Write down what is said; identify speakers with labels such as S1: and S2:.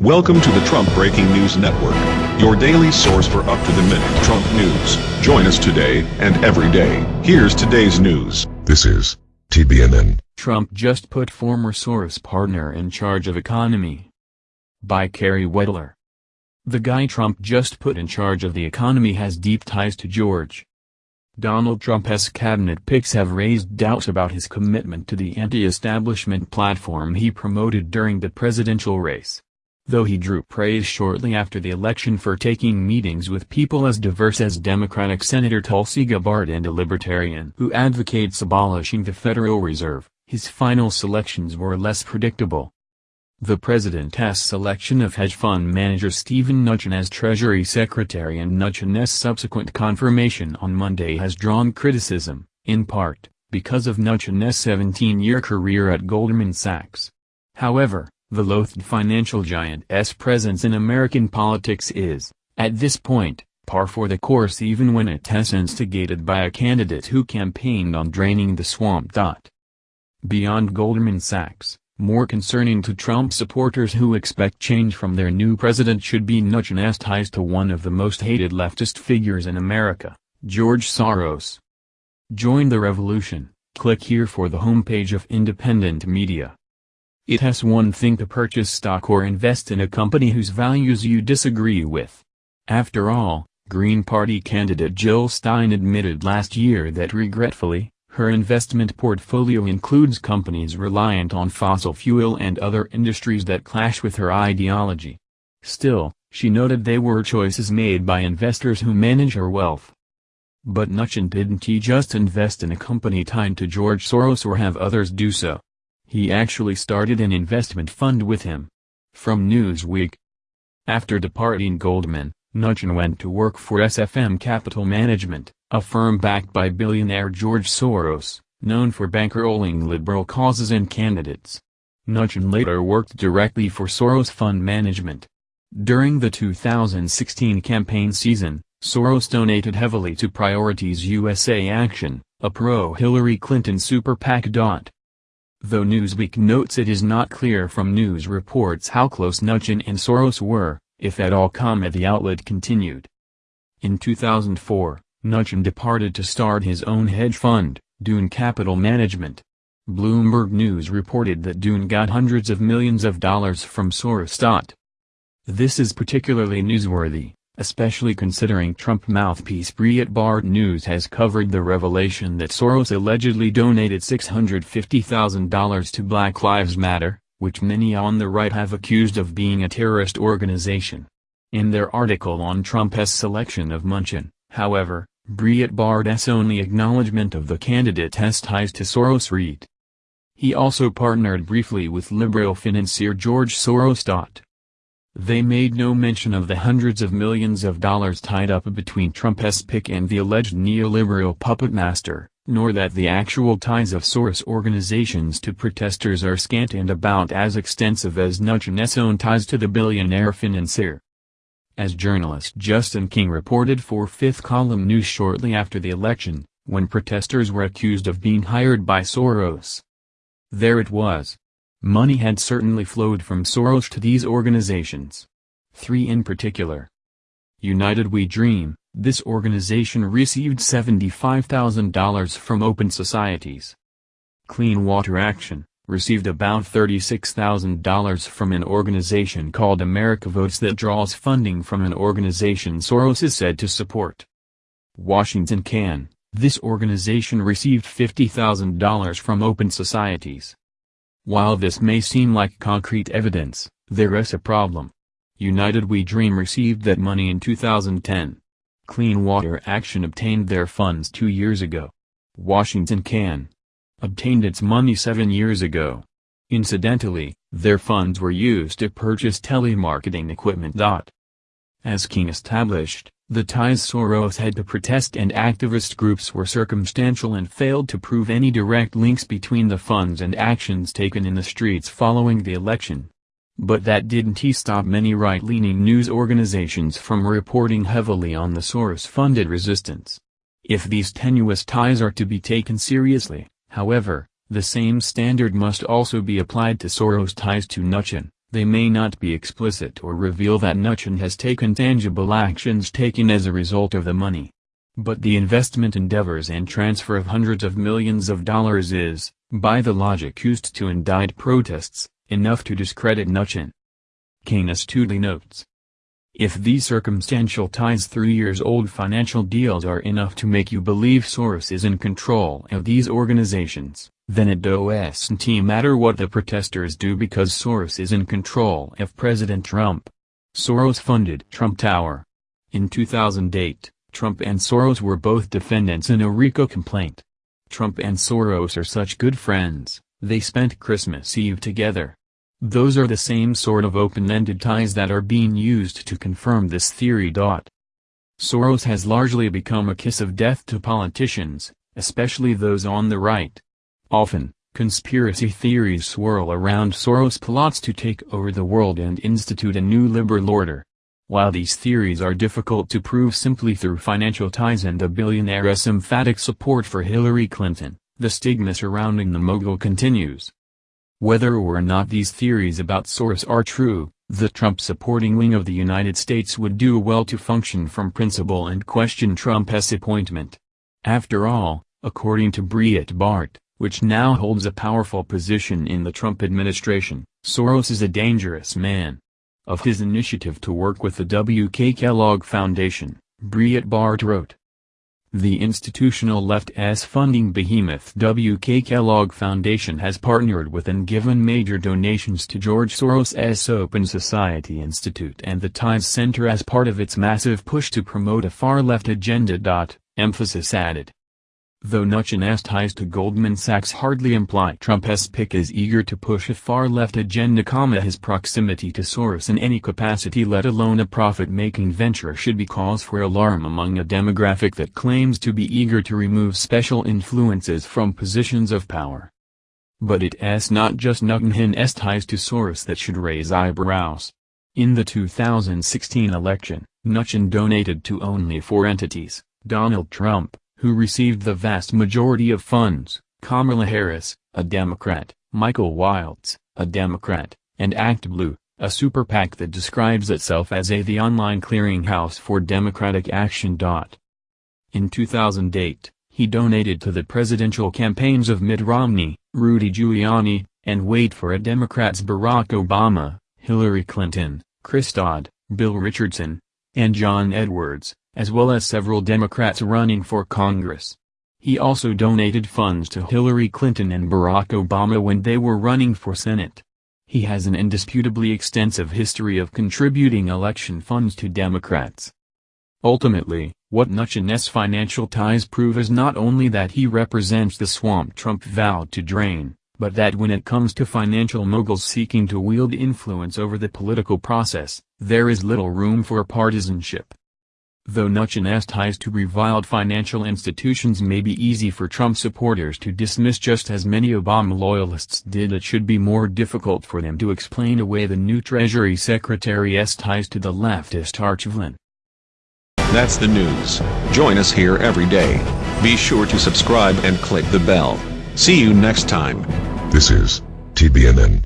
S1: Welcome to the Trump Breaking News Network, your daily source for up-to-the-minute Trump news. Join us today and every day. Here's today's news.
S2: This is TBNN.
S3: Trump just put former Soros partner in charge of economy. By Carey Wedler. The guy Trump just put in charge of the economy has deep ties to George. Donald Trump's cabinet picks have raised doubts about his commitment to the anti-establishment platform he promoted during the presidential race though he drew praise shortly after the election for taking meetings with people as diverse as Democratic Senator Tulsi Gabbard and a libertarian who advocates abolishing the Federal Reserve, his final selections were less predictable. The president's selection of hedge fund manager Steven Mnuchin as Treasury Secretary and Mnuchin's subsequent confirmation on Monday has drawn criticism, in part, because of Mnuchin's 17-year career at Goldman Sachs. However, the loathed financial giant's presence in American politics is, at this point, par for the course even when it's instigated by a candidate who campaigned on draining the swamp. Beyond Goldman Sachs, more concerning to Trump supporters who expect change from their new president should be Mnuchin's ties to one of the most hated leftist figures in America, George Soros. Join the revolution, click here for the homepage of independent media. It has one thing to purchase stock or invest in a company whose values you disagree with. After all, Green Party candidate Jill Stein admitted last year that regretfully, her investment portfolio includes companies reliant on fossil fuel and other industries that clash with her ideology. Still, she noted they were choices made by investors who manage her wealth. But Mnuchin didn't he just invest in a company tied to George Soros or have others do so? He actually started an investment fund with him. From Newsweek. After departing Goldman, Mnuchin went to work for SFM Capital Management, a firm backed by billionaire George Soros, known for bankrolling liberal causes and candidates. Mnuchin later worked directly for Soros Fund Management. During the 2016 campaign season, Soros donated heavily to Priorities USA Action, a pro-Hillary Clinton super PAC. Though Newsweek notes it is not clear from news reports how close Mnuchin and Soros were, if at all. The outlet continued. In 2004, Mnuchin departed to start his own hedge fund, Dune Capital Management. Bloomberg News reported that Dune got hundreds of millions of dollars from Soros. This is particularly newsworthy, especially considering Trump mouthpiece Breitbart News has covered the revelation that Soros allegedly donated $650,000 to Black Lives Matter, which many on the right have accused of being a terrorist organization. In their article on Trump's selection of Mnuchin, however, Breitbart's only acknowledgement of the candidate's ties to Soros read. He also partnered briefly with liberal financier George Soros. They made no mention of the hundreds of millions of dollars tied up between Trump's pick and the alleged neoliberal puppet master, nor that the actual ties of Soros organizations to protesters are scant and about as extensive as Mnuchin's own ties to the billionaire financier. As journalist Justin King reported for Fifth Column News shortly after the election, when protesters were accused of being hired by Soros. There it was, Money had certainly flowed from Soros to these organizations. Three in particular. United We Dream, this organization received $75,000 from Open Societies. Clean Water Action, received about $36,000 from an organization called America Votes that draws funding from an organization Soros is said to support. Washington Can, this organization received $50,000 from Open Societies. While this may seem like concrete evidence, there is a problem. United We Dream received that money in 2010. Clean Water Action obtained their funds two years ago. Washington Can obtained its money seven years ago. Incidentally, their funds were used to purchase telemarketing equipment. As King established, the ties Soros had to protest and activist groups were circumstantial and failed to prove any direct links between the funds and actions taken in the streets following the election. But that didn't stop many right-leaning news organizations from reporting heavily on the Soros-funded resistance. If these tenuous ties are to be taken seriously, however, the same standard must also be applied to Soros' ties to Mnuchin, They may not be explicit or reveal that Mnuchin has taken tangible actions taken as a result of the money. But the investment endeavors and transfer of hundreds of millions of dollars is, by the logic used to indict protests, enough to discredit Mnuchin. Canis Tootly notes. If these circumstantial ties three years old financial deals are enough to make you believe Soros is in control of these organizations, then it doesn't matter what the protesters do because Soros is in control of President Trump. Soros funded Trump Tower. In 2008, Trump and Soros were both defendants in a RICO complaint. Trump and Soros are such good friends, they spent Christmas Eve together. Those are the same sort of open-ended ties that are being used to confirm this theory. Soros has largely become a kiss of death to politicians, especially those on the right. Often, conspiracy theories swirl around Soros' plots to take over the world and institute a new liberal order. While these theories are difficult to prove simply through financial ties and a billionaire's emphatic support for Hillary Clinton, the stigma surrounding the mogul continues. Whether or not these theories about Soros are true, the Trump-supporting wing of the United States would do well to function from principle and question Trump's appointment. After all, according to Breitbart, which now holds a powerful position in the Trump administration, Soros is a dangerous man of his initiative to work with the W.K. Kellogg Foundation, Breitbart wrote. The institutional left-s funding behemoth W.K. Kellogg Foundation has partnered with and given major donations to George Soros' Open Society Institute and the Tides Center as part of its massive push to promote a far-left agenda. Emphasis added. Though Mnuchin's ties to Goldman Sachs hardly imply Trump's pick is eager to push a far-left agenda, his proximity to Soros in any capacity let alone a profit-making venture should be cause for alarm among a demographic that claims to be eager to remove special influences from positions of power. But it's not just Mnuchin's ties to Soros that should raise eyebrows. In the 2016 election, Nuchin donated to only four entities, Donald Trump, who received the vast majority of funds, Kamala Harris, a Democrat, Michael Waltz, a Democrat, and ActBlue, a super PAC that describes itself as a the online clearinghouse for democratic action. In 2008, he donated to the presidential campaigns of Mitt Romney, Rudy Giuliani, and wait for it Democrats Barack Obama, Hillary Clinton, Chris Dodd, Bill Richardson, and John Edwards, as well as several Democrats running for Congress. He also donated funds to Hillary Clinton and Barack Obama when they were running for Senate. He has an indisputably extensive history of contributing election funds to Democrats. Ultimately, what Mnuchin's financial ties prove is not only that he represents the swamp Trump vowed to drain, but that when it comes to financial moguls seeking to wield influence over the political process, there is little room for partisanship. Though Mnuchin's ties to reviled financial institutions may be easy for Trump supporters to dismiss just as many Obama loyalists did it should be more difficult for them to explain away the new Treasury Secretary's ties to the leftist archvillain.
S1: That's the news. Join us here every day. Be sure to subscribe and click the bell. See you next time.
S2: This is TBNN.